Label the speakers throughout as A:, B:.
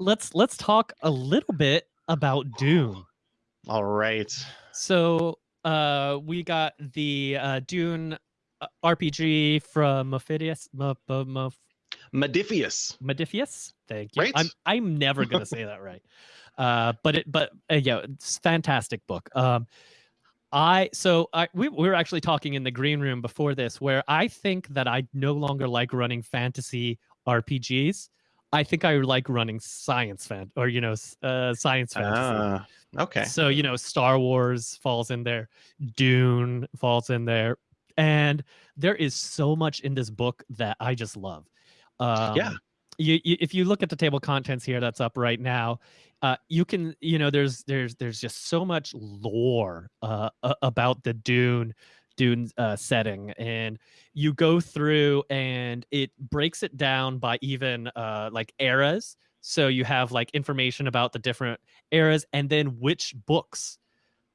A: let's let's talk a little bit about Dune.
B: All right.
A: So uh, we got the uh, Dune uh, RPG from Mephidius. M- M- M-
B: Modiphius.
A: Modiphius. Thank you.
B: Right.
A: I'm I'm never gonna say that right. Uh, but it but uh, yeah, it's fantastic book. Um, I so I we, we were actually talking in the green room before this, where I think that I no longer like running fantasy RPGs. I think I like running science fan or you know uh, science fantasy.
B: Ah, okay.
A: So, you know, Star Wars falls in there, Dune falls in there. And there is so much in this book that I just love. Um,
B: Yeah.
A: You, you, if you look at the table of contents here that's up right now, uh, you can, you know, there's there's there's just so much lore uh, about the Dune Dune uh, setting, and you go through and it breaks it down by even uh, like eras. So you have like information about the different eras and then which books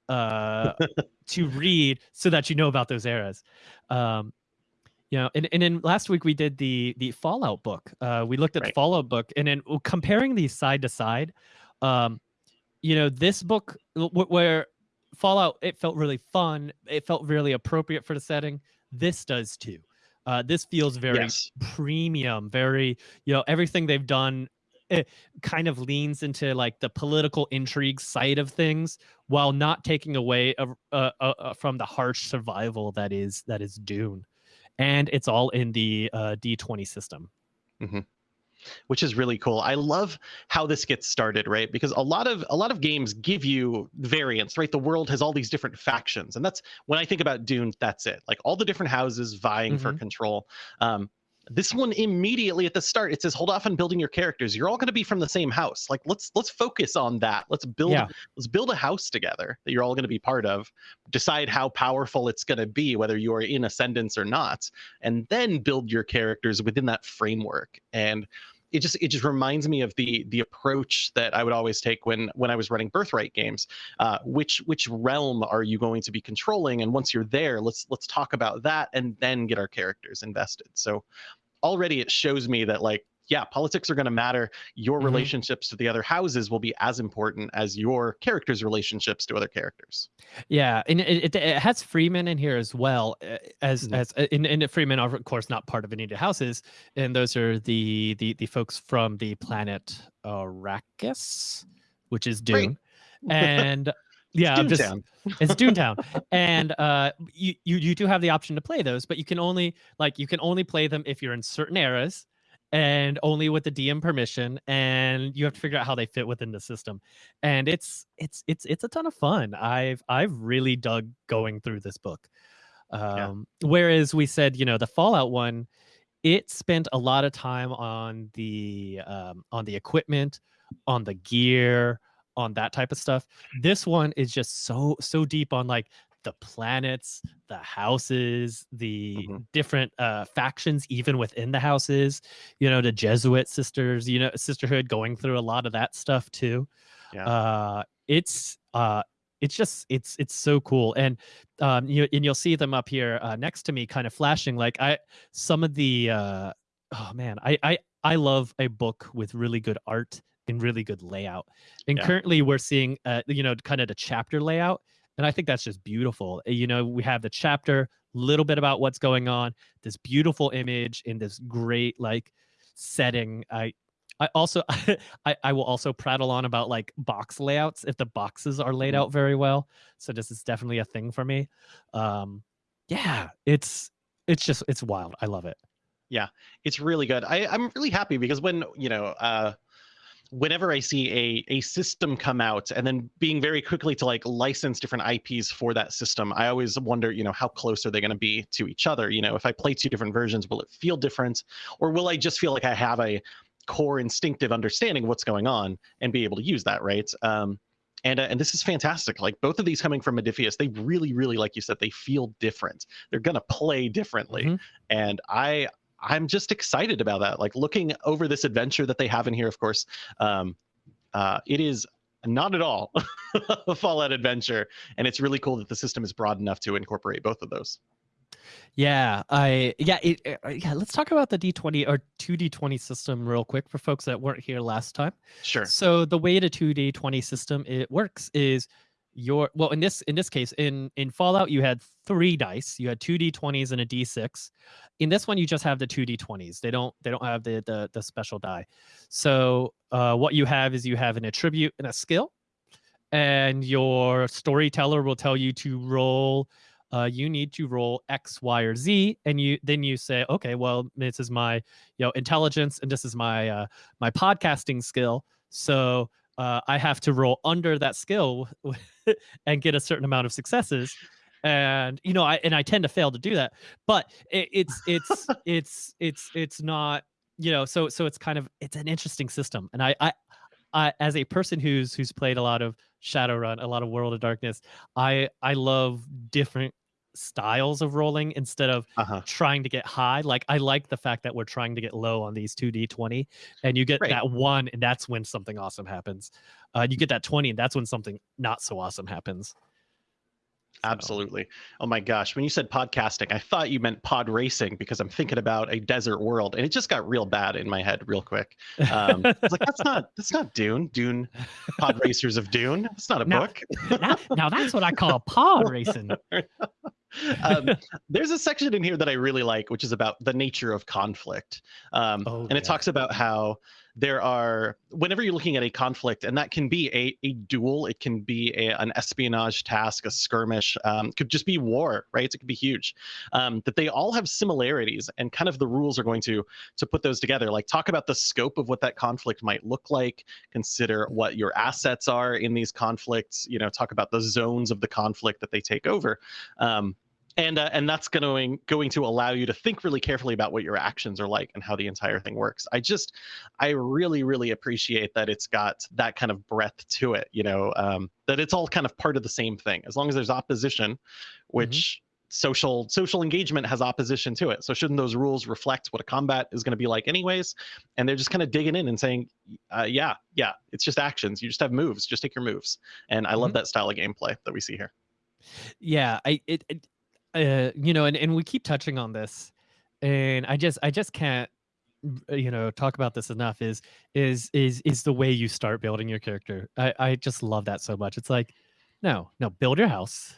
A: uh to read so that you know about those eras. Um you know and, and then last week we did the the fallout book. Uh we looked at the fallout book and then comparing these side to side um you know this book where fallout it felt really fun. It felt really appropriate for the setting. This does too. Uh this feels very
B: yes.
A: premium very you know everything they've done it kind of leans into like the political intrigue side of things while not taking away uh, uh, uh, from the harsh survival that is that is dune. And it's all in the uh, d20 system
B: which is really cool. I love how this gets started, right? Because a lot of a lot of games give you variants, right? The world has all these different factions, and that's when I think about Dune. That's it. Like all the different houses vying for control. Um, this one immediately at the start it says hold off on building your characters you're all going to be from the same house like let's let's focus on that let's build
A: Yeah.
B: let's build a house together that you're all going to be part of decide how powerful it's going to be whether you are in ascendance or not and then build your characters within that framework and it just it just reminds me of the the approach that I would always take when when I was running birthright games. Uh, which which realm are you going to be controlling? And once you're there, let's let's talk about that and then get our characters invested. So already it shows me that like yeah, politics are going to matter. Your
A: Mhm.
B: relationships to the other houses will be as important as your characters' relationships to other characters.
A: yeah and it, it, it has Fremen in here as well uh, as
B: Mhm.
A: as uh, and, and Fremen are of course not part of any of the houses and those are the the the folks from the planet arrakis which is dune and yeah I'm just it's Toontown, and uh, you, you you do have the option to play those, but you can only like you can only play them if you're in certain eras, and only with the DM permission, and you have to figure out how they fit within the system, and it's it's it's it's a ton of fun. I've I've really dug going through this book. Um, Whereas we said, you know, the Fallout one, it spent a lot of time on the um, on the equipment, on the gear, on that type of stuff. This one is just so so deep on like the planets, the houses, the
B: Mhm.
A: different uh, factions, even within the houses. You know, the Gesserit sisters, you know, sisterhood, going through a lot of that stuff too.
B: Yeah.
A: Uh, it's uh, it's just it's it's so cool, and um, you and you'll see them up here uh, next to me, kind of flashing. Like I, some of the uh, oh man, I I I love a book with really good art and really good layout. And
B: Yeah.
A: currently we're seeing uh, you know, kind of the chapter layout. And I think that's just beautiful. Uh, You know, we have the chapter, little bit about what's going on, this beautiful image in this great like setting. I I also I, I will also prattle on about like box layouts if the boxes are laid
B: Mhm.
A: out very well. So this is definitely a thing for me. Um yeah, it's it's just it's wild. I love it.
B: Yeah, it's really good. I, I'm really happy because when you know, uh, whenever I see a a system come out and then being very quickly to like license different IPs for that system, I always wonder, you know, how close are they going to be to each other? You know, if I play two different versions, will it feel different, or will I just feel like I have a core instinctive understanding of what's going on and be able to use that, right? Um, and, uh, and this is fantastic. Like both of these coming from Modiphius, they really, really, like you said, they feel different. They're gonna play differently,
A: Mhm.
B: and I I'm just excited about that. Like looking over this adventure that they have in here, of course, um, uh, it is not at all a Fallout adventure, and it's really cool that the system is broad enough to incorporate both of those.
A: Yeah, I yeah it, uh, yeah. Let's talk about the D20 or two D20 system real quick for folks that weren't here last time.
B: Sure.
A: So the way the two D20 system it works is your well in this in this case in in Fallout you had three dice. You had two D20s and a D6. In this one you just have the two D20s. They don't they don't have the the, the special die. So uh, what you have is you have an attribute and a skill, and your storyteller will tell you to roll uh, you need to roll X, Y, or Z, and you then you say, okay, well, this is my you know intelligence, and this is my uh, my podcasting skill. So uh, I have to roll under that skill and get a certain amount of successes. And you know, I and I tend to fail to do that, but it, it's it's it's it's it's not you know so so it's kind of it's an interesting system and I, I I, as a person who's who's played a lot of Shadowrun, a lot of World of Darkness, I I love different styles of rolling instead of
B: Uh-huh.
A: trying to get high. Like I like the fact that we're trying to get low on these 2d20 and you get
B: Right.
A: that 1 and that's when something awesome happens. Uh you get that 20 and that's when something not so awesome happens. So,
B: Absolutely. Oh my gosh. When you said podcasting, I thought you meant pod racing because I'm thinking about a desert world and it just got real bad in my head real quick. Um, like, that's not that's not Dune. Dune Pod Racers of Dune. It's not a
A: Now-
B: book.
A: now, now that's what I call pod racing.
B: um, there's a section in here that I really like, which is about the nature of conflict. Um,
A: Oh,
B: and
A: yeah.
B: it talks about how there are, whenever you're looking at a conflict, and that can be a, a duel, it can be a, an espionage task, a skirmish, um, could just be war, right? It could be huge. Um, that they all have similarities, and kind of the rules are going to to put those together. Like talk about the scope of what that conflict might look like, consider what your assets are in these conflicts. You know, talk about the zones of the conflict that they take over. Um, and uh, and that's going going to allow you to think really carefully about what your actions are like and how the entire thing works. I just I really really appreciate that it's got that kind of breadth to it. You know um, that it's all kind of part of the same thing. As long as there's opposition, which social social engagement has opposition to it. So shouldn't those rules reflect what a combat is going to be like anyways? And they're just kind of digging in and saying, uh, yeah, yeah, it's just actions. You just have moves. Just take your moves. And I love that style of gameplay that we see here.
A: yeah i it, it uh you know and, and we keep touching on this and i just i just can't uh, you know talk about this enough is is is is the way you start building your character. I i just love that so much. It's like no no build your house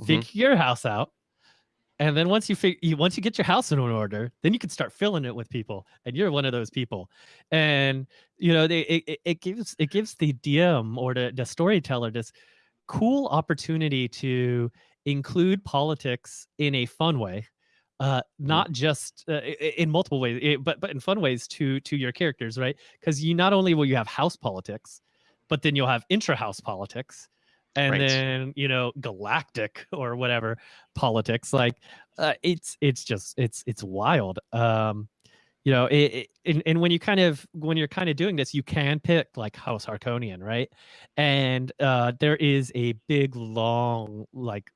B: Mhm.
A: figure your house out and then once you fig- you once you get your house in order then you can start filling it with people and you're one of those people. And you know they it, it- it gives it gives the dm or the, the storyteller this cool opportunity to include politics in a fun way uh not just uh, in multiple ways but but in fun ways to to your characters right? Because you not only will you have house politics but then you'll have intra-house politics and
B: Right.
A: then you know galactic or whatever politics like uh, it's it's just it's it's wild. Um you know it, it and, and when you kind of when you're kind of doing this you can pick like house harkonnen right? And uh there is a big long like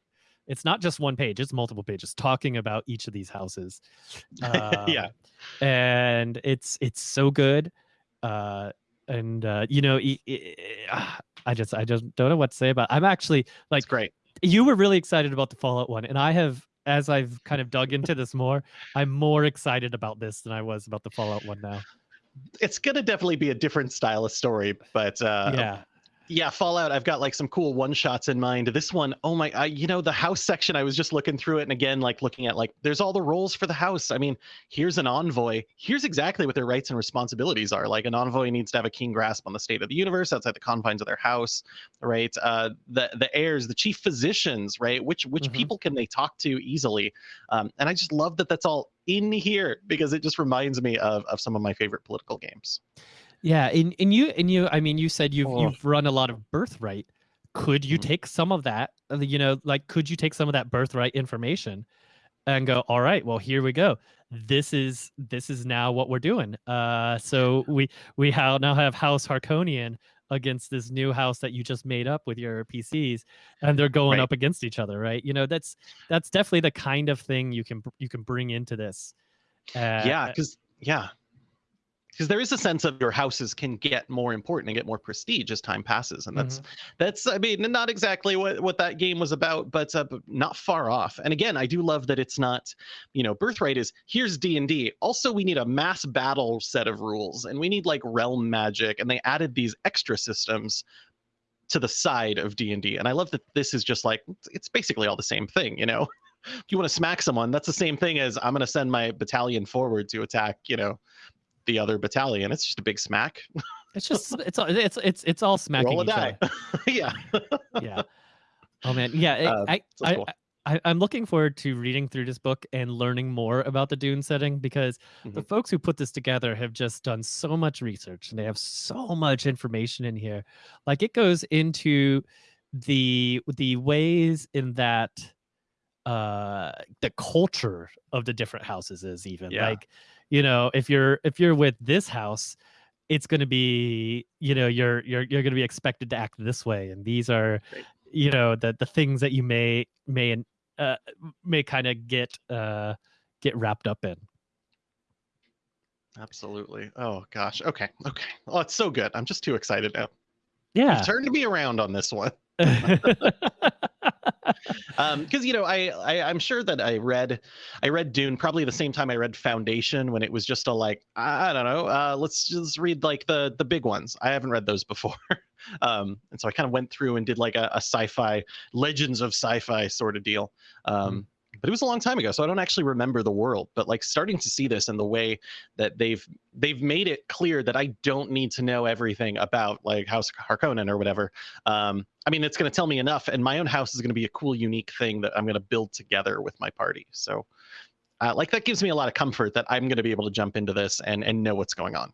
A: it's not just one page it's multiple pages talking about each of these houses
B: Yeah.
A: Um, and it's it's so good uh and uh you know e- e- ah, i just i just don't know what to say about i'm actually like
B: It's great.
A: you were really excited about the fallout one and i have as i've kind of dug into this more i'm more excited about this than i was about the fallout one now
B: It's gonna definitely be a different style of story, but uh,
A: yeah
B: yeah fallout i've got like some cool one shots in mind. This one oh my I, you know the house section i was just looking through it and again like looking at like there's all the roles for the house. I mean here's an envoy. Here's exactly what their rights and responsibilities are. Like an envoy needs to have a keen grasp on the state of the universe outside the confines of their house right? Uh the the heirs the chief physicians right? Which which
A: Mhm.
B: people can they talk to easily? Um and i just love that that's all in here because it just reminds me of of some of my favorite political games
A: yeah and, and you and you i mean you said you've
B: Oh.
A: you've run a lot of birthright could you
B: Mhm.
A: take some of that uh, you know like could you take some of that birthright information and go all right well here we go this is this is now what we're doing uh so we we ha- now have house Harkonnen against this new house that you just made up with your pcs and they're going
B: Right.
A: up against each other right you know that's that's definitely the kind of thing you can you can bring into this uh,
B: yeah because yeah because there is a sense of your houses can get more important and get more prestige as time passes and that's
A: Mhm.
B: that's i mean not exactly what what that game was about but, uh, not far off. And again i do love that it's not you know birthright is here's d&d also we need a mass battle set of rules and we need like realm magic and they added these extra systems to the side of d&d and i love that this is just like it's basically all the same thing you know? If you want to smack someone that's the same thing as i'm going to send my battalion forward to attack you know the other battalion it's just a big smack
A: It's just it's all it's it's it's all smacking
B: roll a
A: each
B: die
A: other.
B: yeah
A: Yeah. Oh man, yeah. it-
B: Uh,
A: I, I,
B: cool.
A: I I'm looking forward to reading through this book and learning more about the Dune setting because the
B: Mhm.
A: folks who put this together have just done so much research and they have so much information in here. Like it goes into the the ways in that uh the culture of the different houses is even
B: Yeah.
A: like you know if you're if you're with this house it's going to be you know you're you're you're going to be expected to act this way and these are
B: Right.
A: you know the the things that you may may uh may kind of get uh get wrapped up in.
B: Absolutely. Oh gosh. Okay. Okay. Oh it's so good. I'm just too excited now.
A: Yeah.
B: You've turned me around on this one um because you know I, I i'm sure that i read i read dune probably the same time i read foundation when it was just a like i don't know uh let's just read like the the big ones. I haven't read those before. Um and so i kind of went through and did like a, a sci-fi legends of sci-fi sort of deal. Um but it was a long time ago so i don't actually remember the world but like starting to see this and the way that they've they've made it clear that i don't need to know everything about like house harkonnen or whatever um i mean it's going to tell me enough and my own house is going to be a cool unique thing that i'm going to build together with my party so uh, like that gives me a lot of comfort that i'm going to be able to jump into this and and know what's going on.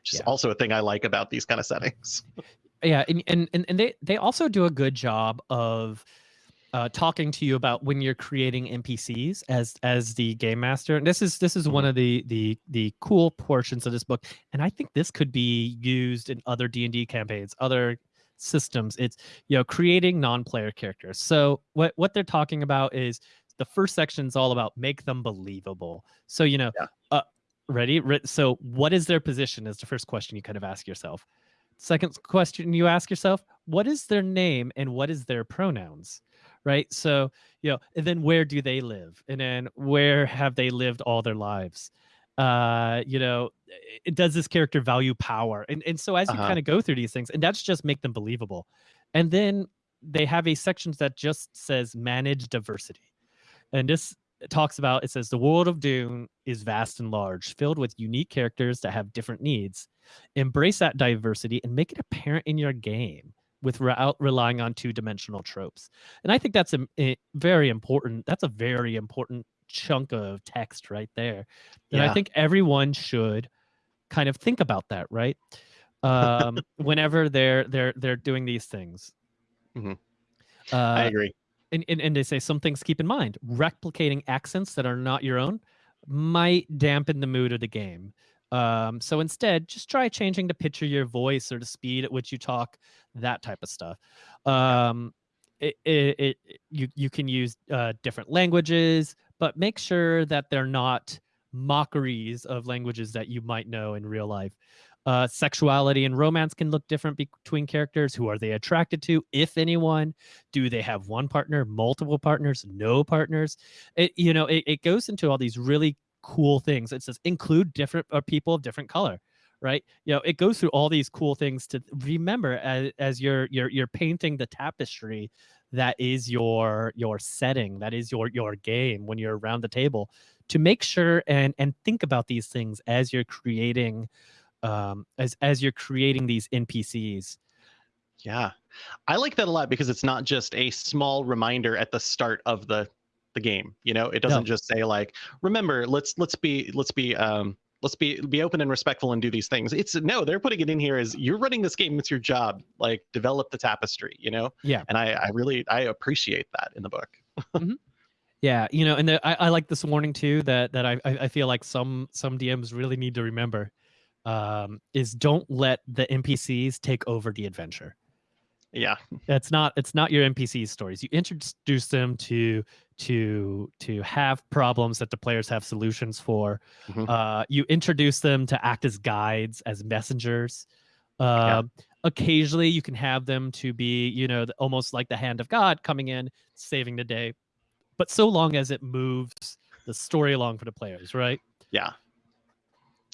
B: Which is also a thing i like about these kind of settings.
A: Yeah and, and and and they they also do a good job of uh, talking to you about when you're creating npcs as as the game master. And this is this is one
B: Mhm.
A: of the the the cool portions of this book. And i think this could be used in other d&d campaigns other systems. It's you know creating non-player characters. So what what they're talking about is the first section is all about make them believable. So you know
B: Yeah.
A: uh ready? Re- so what is their position is the first question you kind of ask yourself. Second question you ask yourself what is their name and what is their pronouns right? So you know and then where do they live? And then where have they lived all their lives? Uh you know does this character value power? And and so as you
B: Uh-huh.
A: kind of go through these things and that's just make them believable. And then they have a section that just says manage diversity. And this talks about it says the world of dune is vast and large filled with unique characters that have different needs. Embrace that diversity and make it apparent in your game without relying on two-dimensional tropes. And i think that's a, a very important. That's a very important chunk of text right there. And i think everyone should kind of think about that right? Um whenever they're they're they're doing these things.
B: Mhm.
A: uh
B: i agree.
A: and, and, and they say some things keep in mind. Replicating accents that are not your own might dampen the mood of the game um, so instead just try changing the pitch of your voice or the speed at which you talk that type of stuff. Um, it, it, it you, you can use uh, different languages but make sure that they're not mockeries of languages that you might know in real life. Uh, sexuality and romance can look different between characters. Who are they attracted to? If anyone. Do they have one partner multiple partners no partners? It you know it, it goes into all these really cool things. It says include different uh, people of different color right? You know it goes through all these cool things to remember as, as you're you're you're painting the tapestry that is your your setting that is your your game when you're around the table to make sure and and think about these things as you're creating um as as you're creating these npcs
B: Yeah. I like that a lot because it's not just a small reminder at the start of the the game. You know, it doesn't just say like, remember, let's let's be let's be um let's be be open and respectful and do these things. It's no, they're putting it in here as you're running this game, it's your job. Like develop the tapestry, you know?
A: Yeah.
B: And I I really I appreciate that in the book.
A: Yeah, you know, and the, I, I like this warning too that that I I I feel like some some DMs really need to remember um, is don't let the NPCs take over the adventure.
B: Yeah.
A: It's not it's not your NPC stories. You introduce them to to to have problems that the players have solutions for.
B: Mhm.
A: Uh, you introduce them to act as guides, as messengers. Uh, Occasionally, you can have them to be, you know, the- almost like the hand of God coming in, saving the day. But so long as it moves the story along for the players, right?
B: Yeah.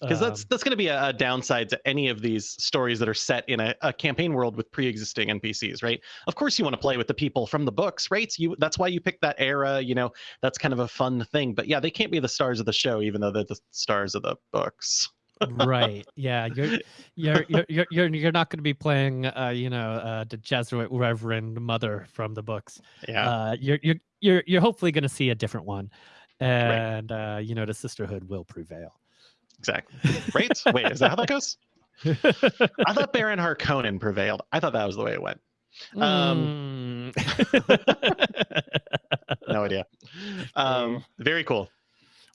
B: Because that's
A: Um,
B: that's going to be a, a downside to any of these stories that are set in a, a campaign world with pre-existing npcs right? Of course you want to play with the people from the books right? You that's why you pick that era you know? That's kind of a fun thing but yeah they can't be the stars of the show even though they're the stars of the books.
A: Right yeah you're you're you're you're you're, not going to be playing uh you know uh the Gesserit reverend mother from the books.
B: Yeah.
A: Uh you're you're you're, you're hopefully going to see a different one. And uh you know the sisterhood will prevail
B: exactly. Right? Wait is that how that goes? I thought baron harkonnen prevailed. I thought that was the way it went. Um,
A: Mm.
B: no idea. Um very cool.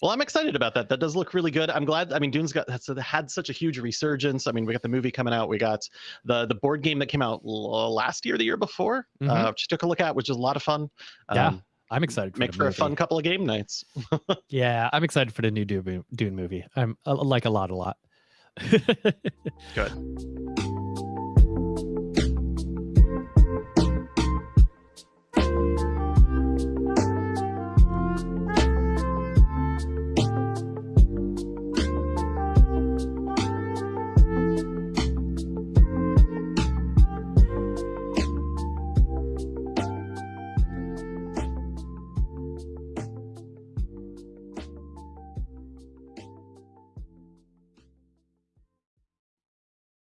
B: Well i'm excited about that. That does look really good. I'm glad i mean dune's got had such a huge resurgence. I mean we got the movie coming out. We got the the board game that came out last year the year before
A: Mhm.
B: uh which took a look at which is a lot of fun.
A: Yeah,
B: Um,
A: i'm excited for
B: make for a fun couple of game nights.
A: Yeah i'm excited for the new dune, dune movie. I'm I like a lot a lot.
B: Good.